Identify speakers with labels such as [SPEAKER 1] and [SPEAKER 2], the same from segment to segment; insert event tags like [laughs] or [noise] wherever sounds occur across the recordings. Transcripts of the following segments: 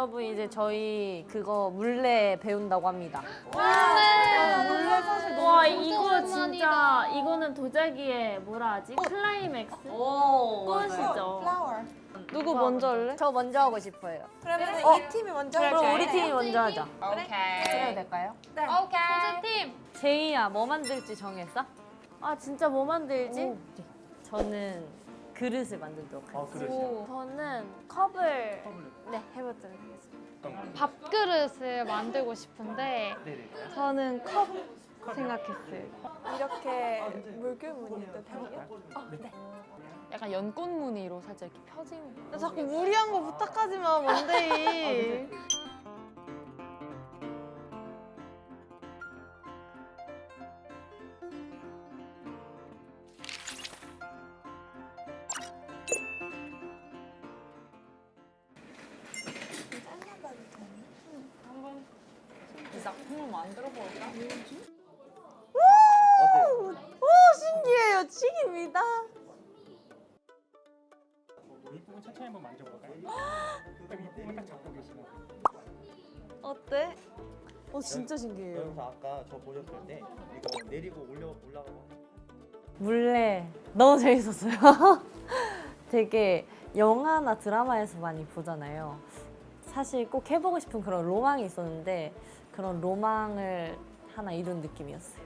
[SPEAKER 1] 여러분 이제 저희 그거 물레 배운다고 합니다.
[SPEAKER 2] 사실
[SPEAKER 3] 와
[SPEAKER 2] 너무
[SPEAKER 3] 이거 진짜 이거는 도자기의 뭐라 하지? 클라이맥스?
[SPEAKER 1] 오,
[SPEAKER 3] 꽃이죠.
[SPEAKER 2] flower.
[SPEAKER 4] 누구 먼저 할래?
[SPEAKER 1] 저 먼저 하고 싶어요.
[SPEAKER 2] 그러면 이 팀이 먼저
[SPEAKER 1] 그럼
[SPEAKER 2] 할까요?
[SPEAKER 1] 우리 팀이 먼저 하자.
[SPEAKER 5] 오케이.
[SPEAKER 1] 해도 될까요?
[SPEAKER 5] 오케이.
[SPEAKER 1] 제이야 뭐 만들지 정했어?
[SPEAKER 3] 아 진짜 뭐 만들지?
[SPEAKER 1] 저는 그릇을 만들도록
[SPEAKER 6] 아
[SPEAKER 1] 하겠습니다.
[SPEAKER 6] 그러시요.
[SPEAKER 3] 저는 컵을 네 해보도록 하겠습니다.
[SPEAKER 5] 밥그릇을 만들고 싶은데
[SPEAKER 6] 네네.
[SPEAKER 4] 저는 컵 생각했어요.
[SPEAKER 2] 이렇게 물결 무늬도 되요?
[SPEAKER 7] 약간 연꽃 무늬로 살짝 이렇게 펴진
[SPEAKER 4] 나 자꾸 무리한 거 부탁하지 마, 뭔데?
[SPEAKER 7] 이 만들어 볼까?
[SPEAKER 6] 어때요?
[SPEAKER 2] 신기해요. 치기입니다.
[SPEAKER 6] 윗부분 천천히 한번 만져볼까요? 딱 윗부분 딱 잡고 계시면
[SPEAKER 4] 어때?
[SPEAKER 1] 어 진짜 신기해요.
[SPEAKER 8] 여기서 아까 저 보셨을 때 이거 내리고 올려 올라가고
[SPEAKER 1] 물레 너무 재밌었어요. [laughs] 되게 영화나 드라마에서 많이 보잖아요. 사실 꼭 해보고 싶은 그런 로망이 있었는데 그런 로망을 하나 이룬 느낌이었어요.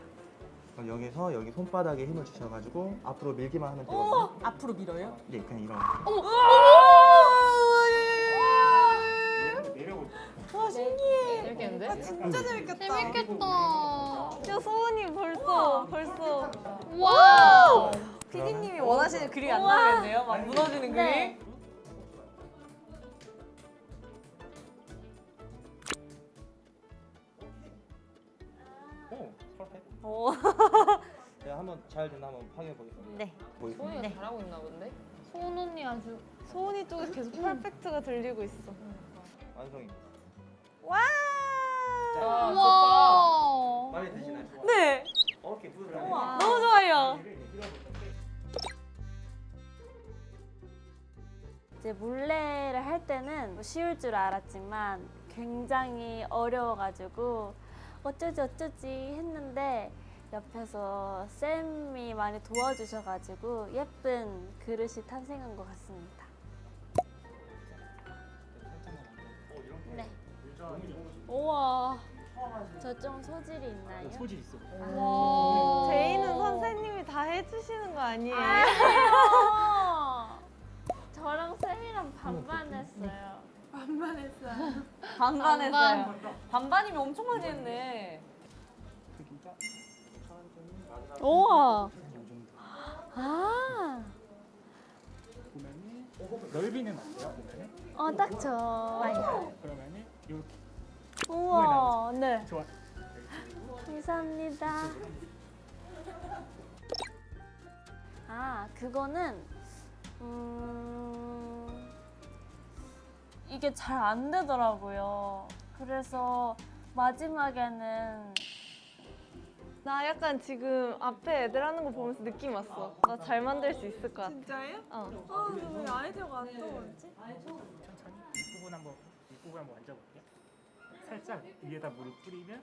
[SPEAKER 8] 그럼 여기서 여기 손바닥에 힘을 주셔가지고 앞으로 밀기만 하면 되거든요.
[SPEAKER 1] 앞으로 밀어요?
[SPEAKER 8] 네, 그냥 이런.
[SPEAKER 6] 내려볼게요.
[SPEAKER 2] 와 신기해.
[SPEAKER 7] 재밌겠는데?
[SPEAKER 2] 진짜 재밌겠다.
[SPEAKER 5] 재밌겠다.
[SPEAKER 4] 야, 소은이 벌써, 벌써.
[SPEAKER 5] 와.
[SPEAKER 1] 피디님이 원하시는 그림이 안 나오겠네요. 막 무너지는
[SPEAKER 3] 네.
[SPEAKER 1] 그림.
[SPEAKER 6] 오,
[SPEAKER 1] 오.
[SPEAKER 8] 제가 [laughs] 한번 잘 됐나 한번 확인해 보겠습니다.
[SPEAKER 1] 네.
[SPEAKER 8] 보겠습니다.
[SPEAKER 7] 소희가 잘하고 있나 본데?
[SPEAKER 5] 소은 언니 아주
[SPEAKER 4] 소은이 쪽에 계속 퍼펙트가 들리고 있어.
[SPEAKER 8] 완성입니다.
[SPEAKER 4] 와!
[SPEAKER 7] 아,
[SPEAKER 5] 와.
[SPEAKER 8] 마음에 드시나요?
[SPEAKER 1] 네.
[SPEAKER 8] 어깨 부드러워.
[SPEAKER 1] 너무 좋아요.
[SPEAKER 3] 이제 물레를 할 때는 뭐 쉬울 줄 알았지만 굉장히 어려워가지고 어쩌지 어쩌지 했는데 옆에서 쌤이 많이 도와주셔가지고 예쁜 그릇이 탄생한 것 같습니다. 네. 우와. 저 좀 소질이 있나요?
[SPEAKER 6] 소질 있어.
[SPEAKER 5] 와.
[SPEAKER 4] 제이는 선생님이 다 해주시는 거 아니에요?
[SPEAKER 3] 아, [laughs] 저랑 쌤이랑 반반했어요. [laughs]
[SPEAKER 1] 반반 했어요.
[SPEAKER 5] 반반.
[SPEAKER 1] 반반이면 엄청 많이 했네.
[SPEAKER 3] 우와. 아.
[SPEAKER 6] 보면은 넓이는 어때요? 보면은
[SPEAKER 3] 어, 딱 좋아요.
[SPEAKER 6] 그러면은 이렇게
[SPEAKER 3] 우와. 네.
[SPEAKER 6] 좋아.
[SPEAKER 3] 감사합니다. 아, 그거는 음 이게 잘 안 되더라고요. 그래서 마지막에는
[SPEAKER 4] 나 약간 지금 앞에 애들 하는 거 보면서 느낌 왔어. 나 잘 만들 수 있을 것 같아.
[SPEAKER 2] 진짜요?
[SPEAKER 4] 어.
[SPEAKER 2] 아, 근데 왜 아이디어가 안 떠오르지?
[SPEAKER 6] 천천히 윗부분 한번 윗부분 한번 만져볼게요. 살짝 위에다 물을 뿌리면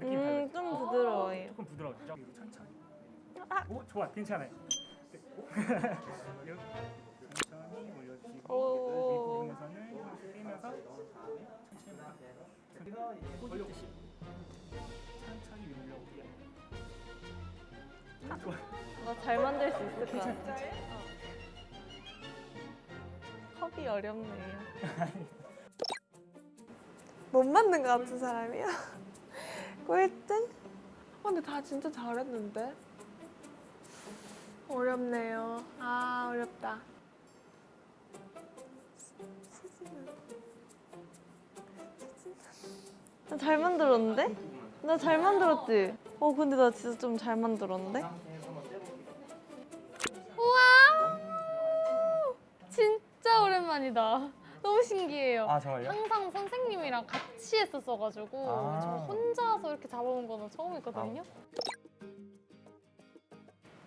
[SPEAKER 6] 느낌
[SPEAKER 4] 음,
[SPEAKER 6] 달라요.
[SPEAKER 4] 좀 부드러워요.
[SPEAKER 6] 조금 부드러워지죠? 위로 천천히. 오, 좋아, 괜찮아요. 네, [laughs] 천천히 올려주시고
[SPEAKER 4] 오. 잘 만들 수 있을 것 같아. 컵이 어렵네요. [laughs]
[SPEAKER 2] 못 만든 것 같은 사람이야. [laughs] 꼴등? 아, 근데 다 진짜 잘했는데? 어렵네요. 아, 어렵다.
[SPEAKER 4] 나 잘 만들었는데? 나 잘 만들었지? 어, 근데 나 진짜 좀 잘 만들었는데?
[SPEAKER 5] 오랜만이다. [laughs] 너무 신기해요.
[SPEAKER 6] 아?
[SPEAKER 5] 항상 선생님이랑 같이 했었어가지고
[SPEAKER 6] 아.
[SPEAKER 5] 저 혼자서 이렇게 잡아본 거는 처음이거든요.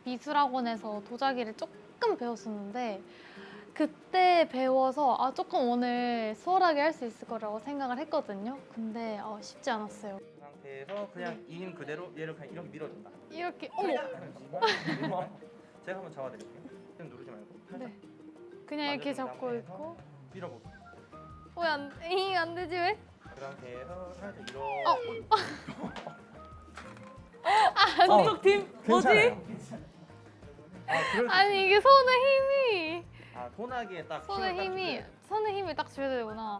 [SPEAKER 5] 미술학원에서 도자기를 조금 배웠었는데 그때 배워서 아 조금 오늘 수월하게 할 수 있을 거라고 생각을 했거든요. 근데 어, 쉽지 않았어요.
[SPEAKER 8] 그 상태에서 그냥 이힘 그대로 얘를 그냥 이렇게 밀어준다.
[SPEAKER 5] 이렇게 어머 [laughs]
[SPEAKER 8] 제가 한번 잡아드릴게요. 좀 누르지 말고 살짝
[SPEAKER 5] 그냥 이렇게 잡고 있고
[SPEAKER 8] 밀어보고.
[SPEAKER 5] 왜안 잉, 안 되지 왜?
[SPEAKER 8] 그 상태에서 살짝 이렇게.
[SPEAKER 1] 한쪽 팀 뭐지?
[SPEAKER 8] 아, 그래도
[SPEAKER 5] 아니 이게 손의 힘이
[SPEAKER 8] 아 손아귀에 딱
[SPEAKER 5] 손의
[SPEAKER 8] 딱
[SPEAKER 5] 힘이
[SPEAKER 8] 주세요.
[SPEAKER 5] 손의 힘을 딱 줘야 되구나.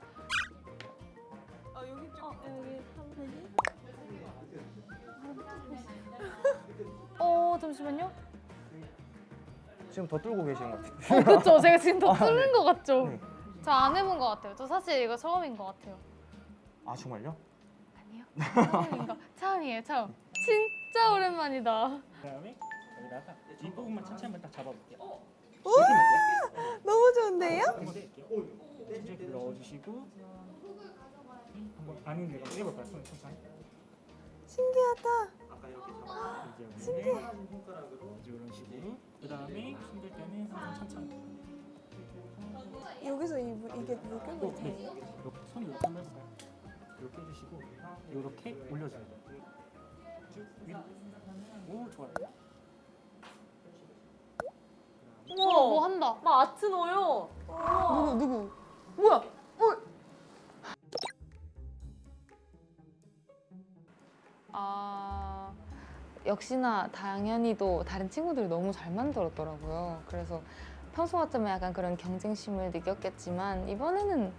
[SPEAKER 2] 아 여기
[SPEAKER 5] 좀어 잠시만요.
[SPEAKER 8] 지금 더 뚫고 계시는 것 같아요.
[SPEAKER 5] 어 [laughs] 그쵸 제가 지금 더
[SPEAKER 8] 아, 네.
[SPEAKER 5] 뚫는 것 같죠.
[SPEAKER 8] 네.
[SPEAKER 5] 저안 해본 것 같아요. 저 사실 이거 처음인 것 같아요.
[SPEAKER 8] 아 정말요?
[SPEAKER 5] 아니요. 처음인 거 처음이에요 처음. 진짜 오랜만이다.
[SPEAKER 6] 그다음에 여기다가 이 부분만 천천히 한번 딱 잡아볼게요.
[SPEAKER 2] 너무 좋은데요?
[SPEAKER 6] 근데 이렇게 넣어주시고 한번 아닌 데가 해볼까요? 손 천천히.
[SPEAKER 2] 신기하다.
[SPEAKER 8] 아까 이렇게 잡아.
[SPEAKER 6] 이제 여기는 이제 이런 식으로. 그 다음에 힘들 때는 항상 천천히.
[SPEAKER 2] 여기서 이, 물- 이게 물결이
[SPEAKER 6] 또 네.
[SPEAKER 2] 돼요?
[SPEAKER 6] 이렇게 손이 이렇게 한번 해볼까요? 이렇게 해주시고 이렇게 올려줘야 돼요. 쭉 위로. 오 좋아요.
[SPEAKER 5] 우와 뭐 한다.
[SPEAKER 1] 막 아트 넣어요.
[SPEAKER 7] 누구 누구?
[SPEAKER 1] 뭐야?
[SPEAKER 7] 아 역시나 당연히도 다른 친구들이 너무 잘 만들었더라고요. 그래서 평소 같으면 약간 그런 경쟁심을 느꼈겠지만 이번에는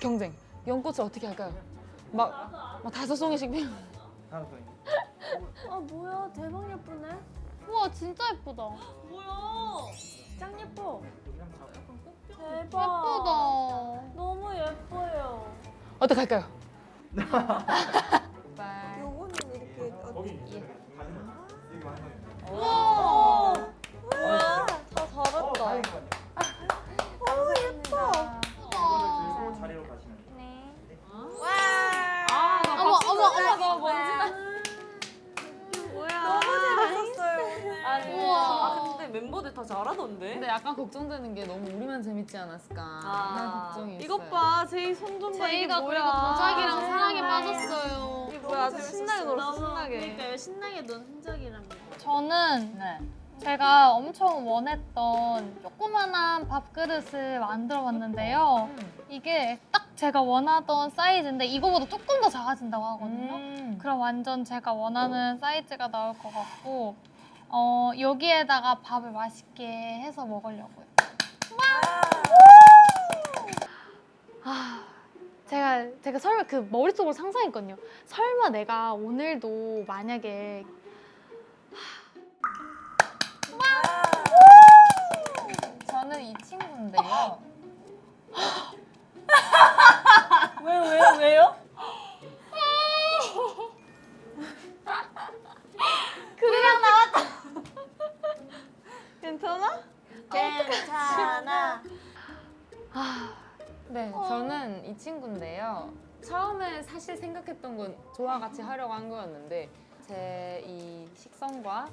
[SPEAKER 7] 경쟁. 연꽃을 어떻게 할까요? 막, 막 다섯 송이씩 피우.
[SPEAKER 3] 아 뭐야 대박 예쁘네.
[SPEAKER 5] 우와 진짜 예쁘다.
[SPEAKER 3] 뭐야? 짱 예뻐. 대박.
[SPEAKER 5] 예쁘다.
[SPEAKER 3] 너무 예뻐요.
[SPEAKER 7] 어떻게 할까요? [laughs] [laughs]
[SPEAKER 2] 요거는 이렇게 어,
[SPEAKER 6] 거기
[SPEAKER 2] 우와.
[SPEAKER 8] 우와,
[SPEAKER 2] 다 잘했다.
[SPEAKER 8] 오 예뻐. 이거를 들고 자리로 가시면 돼요.
[SPEAKER 1] 아, 나
[SPEAKER 5] 어머,
[SPEAKER 1] 박수
[SPEAKER 5] 어머,
[SPEAKER 1] 쳐줘.
[SPEAKER 5] 어머,
[SPEAKER 1] 뭔지
[SPEAKER 2] 너무 재밌었어요.
[SPEAKER 1] 아니,
[SPEAKER 5] 우와.
[SPEAKER 1] 아 근데 멤버들 다 잘하던데.
[SPEAKER 7] 근데 약간 걱정되는 게 너무 우리만 재밌지 않았을까
[SPEAKER 1] 아,
[SPEAKER 7] 하는 걱정이 있어요.
[SPEAKER 2] 이것 봐, 제이 손 좀 봐. 이게
[SPEAKER 5] 제이가
[SPEAKER 2] 뭐야?
[SPEAKER 5] 그리고 도자기랑 사랑에. 빠졌어요.
[SPEAKER 2] 이게 뭐야? 아주 신나게 놀았어,
[SPEAKER 3] 너무
[SPEAKER 2] 신나게.
[SPEAKER 3] 그러니까 신나게 논 흔적이랍니다.
[SPEAKER 5] 저는 제가 엄청 원했던 조그만한 밥그릇을 만들어 봤는데요. 이게 딱 제가 원하던 사이즈인데 이거보다 조금 더 작아진다고 하거든요.
[SPEAKER 7] 음.
[SPEAKER 5] 그럼 완전 제가 원하는 사이즈가 나올 것 같고 어, 여기에다가 밥을 맛있게 해서 먹으려고요. 아, 제가 제가 설마 그 머릿속으로 상상했거든요. 설마 내가 오늘도 만약에
[SPEAKER 7] 저는 이 친구인데요. [laughs]
[SPEAKER 1] 왜, 왜, 왜요?
[SPEAKER 2] 괜찮아?
[SPEAKER 3] 괜찮아.
[SPEAKER 7] 네, 저는 이 친구인데요. 처음에 사실 생각했던 건 저와 같이 하려고 한 거였는데 제 이 식성과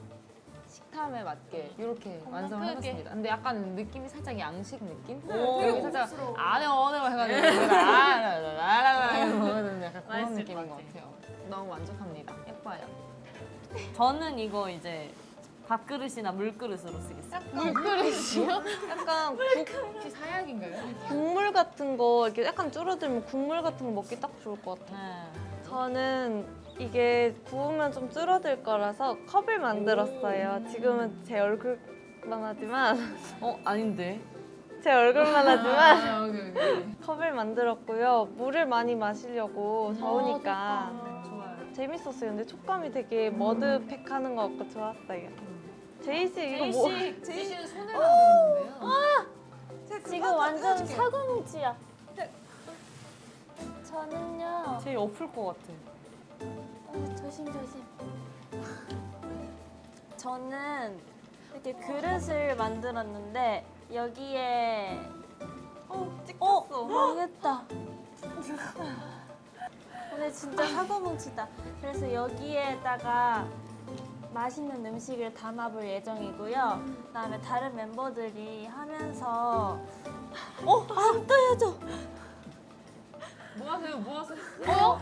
[SPEAKER 7] 식탐에 맞게 이렇게 완성을
[SPEAKER 5] 크게.
[SPEAKER 7] 해봤습니다. 근데 약간 느낌이 살짝 양식 느낌?
[SPEAKER 1] 오,
[SPEAKER 7] 여기 살짝 안에 어느 해가지고 내가 아라라라라 이러는 약간 그런 느낌인 것것 같아요. 너무 만족합니다. 예뻐요.
[SPEAKER 1] 저는 이거 이제 밥그릇이나 물그릇으로 쓰겠어요.
[SPEAKER 5] 물그릇이요?
[SPEAKER 2] 약간
[SPEAKER 7] 혹시 사약인가요?
[SPEAKER 2] 국물 같은 거 이렇게 약간 줄어들면 국물 같은 거 먹기 딱 좋을 것 같아요.
[SPEAKER 1] 네.
[SPEAKER 2] 저는 이게 구우면 좀 줄어들 거라서 컵을 만들었어요. 지금은 제 얼굴만 하지만
[SPEAKER 1] 어, 아닌데.
[SPEAKER 2] 제 얼굴만 하지만
[SPEAKER 7] 아, 오케이, 오케이.
[SPEAKER 2] 컵을 만들었고요. 물을 많이 마시려고 더우니까
[SPEAKER 7] 좋아요.
[SPEAKER 2] 재밌었어요. 근데 촉감이 되게 머드팩 하는 것 같고 좋았어요. 제이 씨 이거 뭐?
[SPEAKER 7] 제이 씨는 [laughs] 손을 만들었는데요.
[SPEAKER 3] 지금 완전 사고뭉치야. 저는요.
[SPEAKER 1] 제일 엎을 것 같아.
[SPEAKER 3] 어, 조심 조심. 저는 이렇게 그릇을 만들었는데 여기에
[SPEAKER 2] 어,
[SPEAKER 3] 어
[SPEAKER 2] 찍혔어.
[SPEAKER 3] 망했다. [laughs] 오늘 진짜 사고뭉치다. 그래서 여기에다가
[SPEAKER 9] 맛있는 음식을 담아볼 예정이고요. 그다음에 다른 멤버들이 하면서 어? 안 떠야죠.
[SPEAKER 7] 뭐 하세요? 뭐 하세요?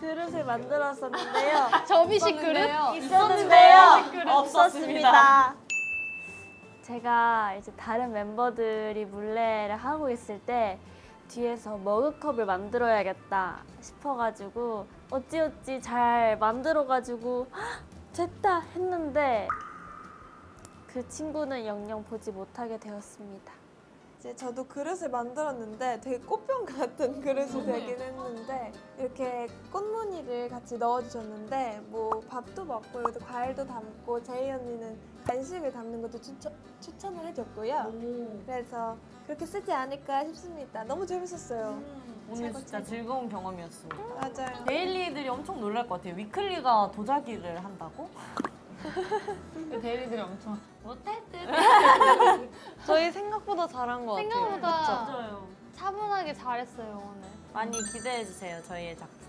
[SPEAKER 9] 그릇을 만들었었는데요. [laughs]
[SPEAKER 5] 접이식 그릇?
[SPEAKER 9] 있었는데요. 없었습니다. 제가 이제 다른 멤버들이 물레를 하고 있을 때 뒤에서 머그컵을 만들어야겠다 싶어가지고 어찌어찌 잘 만들어가지고 "헉, [gasps] 됐다 했는데 그 친구는 영영 보지 못하게 되었습니다.
[SPEAKER 4] 이제 저도 그릇을 만들었는데 되게 꽃병 같은 그릇이 되긴 했는데 이렇게 꽃무늬를 같이 넣어주셨는데 뭐 밥도 먹고 여기도 과일도 담고 제이 언니는 간식을 담는 것도 추천, 추천을 해줬고요. 그래서 그렇게 쓰지 않을까 싶습니다. 너무 재밌었어요.
[SPEAKER 1] 오늘 진짜 즐거운 경험이었습니다.
[SPEAKER 4] 맞아요.
[SPEAKER 1] 데일리들이 엄청 놀랄 것 같아요. 위클리가 도자기를 한다고?
[SPEAKER 7] 대리들이 엄청 [laughs]
[SPEAKER 2] 저희 생각보다 잘한 것 같아요.
[SPEAKER 5] 생각보다
[SPEAKER 1] 맞아요.
[SPEAKER 5] 차분하게 잘했어요 오늘.
[SPEAKER 1] 많이 기대해 주세요. 저희의 작품.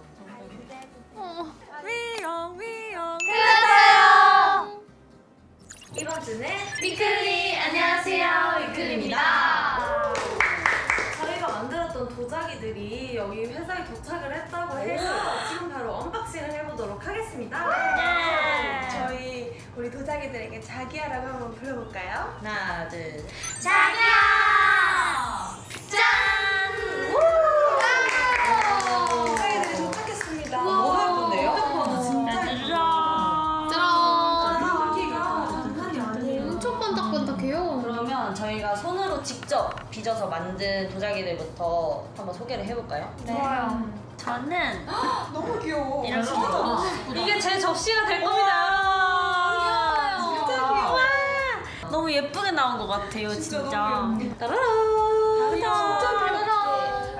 [SPEAKER 9] 이번 주는
[SPEAKER 3] Weeekly 안녕하세요 Weeekly입니다.
[SPEAKER 10] 저희가 만들었던 도자기들이 여기 회사에 도착을 했다고 해서 지금 바로 unboxing을 해보도록 하겠습니다.
[SPEAKER 9] 네.
[SPEAKER 4] 우리 도자기들에게 자기야라고 한번 불러볼까요?
[SPEAKER 1] 하나, 둘.
[SPEAKER 4] 도자기들이 도착했습니다.
[SPEAKER 10] 너무 예쁜데요?
[SPEAKER 5] 엄청 반짝반짝해요.
[SPEAKER 1] 그러면 저희가 손으로 직접 빚어서 만든 도자기들부터 한번 소개를 해볼까요?
[SPEAKER 5] 좋아요.
[SPEAKER 9] 저는
[SPEAKER 4] 너무 귀여워.
[SPEAKER 1] 이게 제 접시가 될 겁니다.
[SPEAKER 4] 진짜 귀여워.
[SPEAKER 1] 너무 예쁘게 나온 것 같아요, 진짜. 따라란.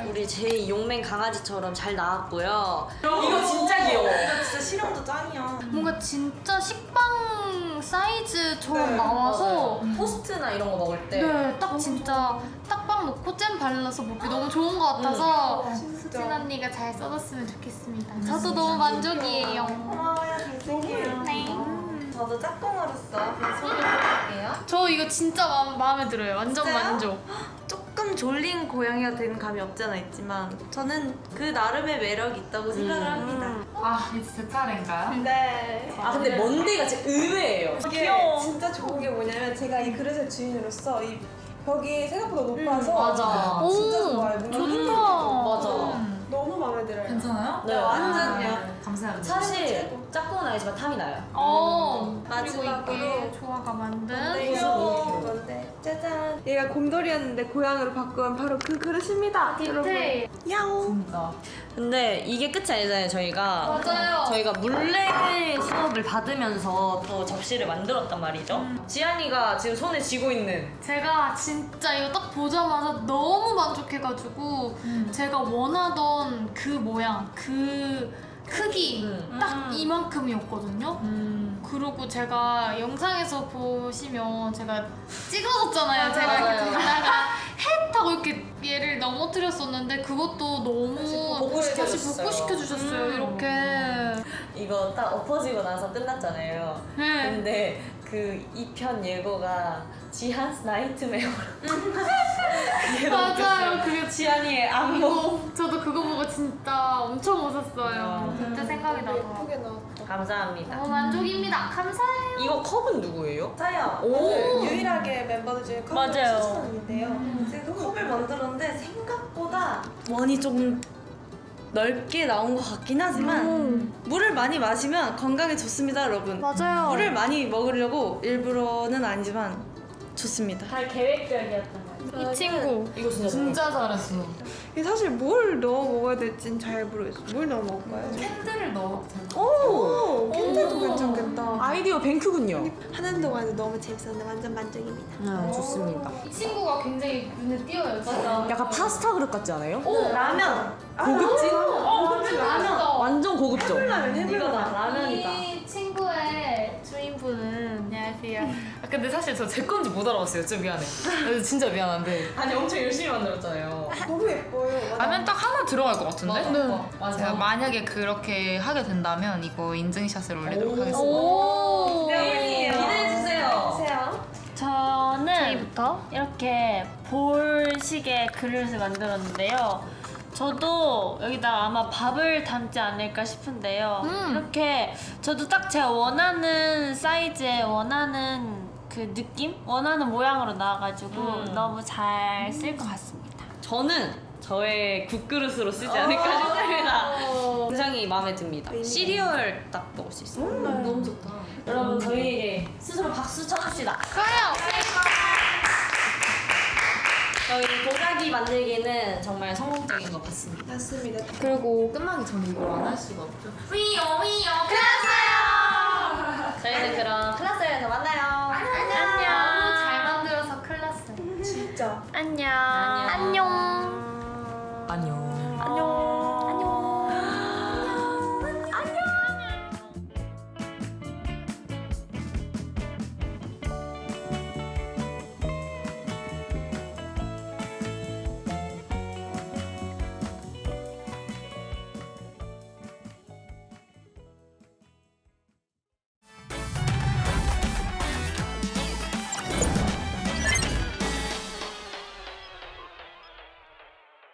[SPEAKER 1] 우리 제이 용맹 강아지처럼 잘 나왔고요. 이거 진짜 귀여워.
[SPEAKER 10] 이거 진짜 실용도 짱이야.
[SPEAKER 5] 뭔가 진짜 식빵 사이즈처럼 나와서
[SPEAKER 1] 토스트나 이런 거 먹을 때
[SPEAKER 5] 네, 딱 진짜 딱빵 넣고 잼 발라서 먹기 너무 좋은 것 같아서 수진 언니가 잘 써줬으면 좋겠습니다. 저도 너무 만족이에요.
[SPEAKER 4] 고마워요, 잘생겨요.
[SPEAKER 5] 네.
[SPEAKER 10] 저도 짝꿍으로서 소개해 볼게요.
[SPEAKER 5] 저 이거 진짜 마음, 마음에 들어요. 완전
[SPEAKER 10] 진짜요?
[SPEAKER 5] 만족. [gasps]
[SPEAKER 10] 조금 졸린 고양이가 되는 감이 없지 않아 있지만 저는 그 나름의 매력이 있다고 생각을 합니다.
[SPEAKER 7] 아 이제 제 차례인가요?
[SPEAKER 4] 네.
[SPEAKER 1] 아 근데 먼데이가 진짜 의외예요.
[SPEAKER 4] 이게 진짜 좋은 게 뭐냐면 제가 이 그릇의 주인으로서 이 벽이 생각보다 높아서
[SPEAKER 1] 맞아.
[SPEAKER 4] 진짜
[SPEAKER 5] 오,
[SPEAKER 4] 좋아요.
[SPEAKER 5] 좋다.
[SPEAKER 1] 맞아.
[SPEAKER 4] 너무 마음에 들어요.
[SPEAKER 7] 괜찮아요?
[SPEAKER 1] 네,
[SPEAKER 10] 완전요.
[SPEAKER 7] 감사합니다.
[SPEAKER 1] 사실 짝꿍은 아니지만 탐이 나요.
[SPEAKER 5] 어, 그리고
[SPEAKER 10] 마지막으로
[SPEAKER 5] 조화가 만든
[SPEAKER 4] 귀여워. 짜잔. 얘가 곰돌이였는데 고양이로 바꾼 바로 그 그릇입니다.
[SPEAKER 5] 디테일.
[SPEAKER 4] 야옹.
[SPEAKER 7] 진짜.
[SPEAKER 1] 근데 이게 끝이 아니잖아요, 저희가.
[SPEAKER 5] 맞아요.
[SPEAKER 1] 저희가 물레 수업을 받으면서 또 접시를 만들었단 말이죠. 지안이가 지금 손에 쥐고 있는
[SPEAKER 5] 제가 진짜 이거 딱 보자마자 너무 만족해가지고 제가 원하던 그 모양, 그 크기
[SPEAKER 1] 음.
[SPEAKER 5] 딱 이만큼이었거든요. 그리고 제가 영상에서 보시면 제가 찍어줬잖아요. 제가 이렇게
[SPEAKER 1] 맞아요.
[SPEAKER 5] 들다가 헷 하고 이렇게 얘를 넘어뜨렸었는데 그것도 너무
[SPEAKER 1] 복구시켜줬어요.
[SPEAKER 5] 다시 복구시켜 주셨어요.
[SPEAKER 1] 음.
[SPEAKER 5] 이렇게.
[SPEAKER 1] 이거 딱 엎어지고 나서 끝났잖아요.
[SPEAKER 5] 네.
[SPEAKER 1] 근데 그 2편 예고가 지한's nightmare. [laughs]
[SPEAKER 5] 맞아요. 그게
[SPEAKER 1] 지한이의 악몽.
[SPEAKER 5] 저도 그거 보고 진짜 엄청 웃었어요. 그때 생각이
[SPEAKER 4] 나왔다.
[SPEAKER 1] 감사합니다.
[SPEAKER 5] 너무 만족입니다. 감사해요.
[SPEAKER 1] 이거 컵은 누구예요?
[SPEAKER 10] 저요.
[SPEAKER 1] 오.
[SPEAKER 4] 유일하게 멤버들 중에 컵을
[SPEAKER 1] 맞아요.
[SPEAKER 4] 추천하는데요.
[SPEAKER 10] 제가 컵을 만들 었는데 생각보다 원이 조금 넓게 나온 것 같긴 하지만 물을 많이 마시면 건강에 좋습니다, 여러분.
[SPEAKER 9] 맞아요.
[SPEAKER 10] 물을 많이 먹으려고 일부러는 아니지만 좋습니다.
[SPEAKER 1] 다 계획적이었던.
[SPEAKER 5] 이 친구.
[SPEAKER 1] 이거 진짜
[SPEAKER 7] 진짜 잘했어.
[SPEAKER 4] 이게 사실 뭘 넣어 먹어야 될진 잘 모르겠어요. 뭘 넣어 먹을까요?
[SPEAKER 7] 캔들을 넣어도 되나?
[SPEAKER 4] 오, 캔들도 괜찮겠다.
[SPEAKER 1] 아이디어 뱅크군요.
[SPEAKER 4] 하는 동안도 너무 재밌었는데 완전 만족입니다.
[SPEAKER 1] 네, 좋습니다.
[SPEAKER 5] 이 친구가 굉장히 눈에 띄어요. 진짜.
[SPEAKER 1] 약간 파스타 그릇 같지 않아요?
[SPEAKER 10] 라면.
[SPEAKER 1] 고급진?
[SPEAKER 5] 맛있어.
[SPEAKER 1] 완전 고급져.
[SPEAKER 4] 라면 해볼라.
[SPEAKER 1] 라면이
[SPEAKER 5] 주인분은 안녕하세요.
[SPEAKER 7] 근데 사실 저 제 건지 못 알아봤어요. 좀 미안해. 그래서 진짜 미안한데.
[SPEAKER 1] 아니 엄청 열심히 만들었잖아요.
[SPEAKER 4] 너무 예뻐요.
[SPEAKER 7] 라면 딱 하나 들어갈 것 같은데?
[SPEAKER 1] 네. 맞아.
[SPEAKER 7] 제가 만약에 그렇게 하게 된다면 이거 인증샷을 올리도록 하겠습니다.
[SPEAKER 11] 오.
[SPEAKER 1] 네, 기대해 주세요.
[SPEAKER 4] 보세요.
[SPEAKER 3] 저는 이렇게 볼식의 그릇을 만들었는데요. 저도 여기다가 아마 밥을 담지 않을까 싶은데요. 이렇게 저도 딱 제가 원하는 사이즈에 원하는 그 느낌? 원하는 모양으로 나와가지고
[SPEAKER 1] 음.
[SPEAKER 3] 너무 잘 쓸 것 같습니다.
[SPEAKER 1] 저는 저의 국그릇으로 쓰지 않을까 싶습니다. [laughs] 굉장히 마음에 듭니다. 시리얼 딱 먹을 수 있어요. 너무 좋다. 여러분 저희에게 스스로 박수 쳐줍시다. 저희 도자기 만들기는 정말 성공적인 것 같습니다.
[SPEAKER 4] 맞습니다.
[SPEAKER 7] 그리고 끝나기 전에 이걸 안 할 수가 없죠.
[SPEAKER 1] 위요 위요 클라스요. 저희는 그럼 클라스에서 만나요.
[SPEAKER 5] 안녕. 안녕. 잘 만들어서 클라스.
[SPEAKER 4] 진짜. 안녕. 안녕.
[SPEAKER 3] 안녕.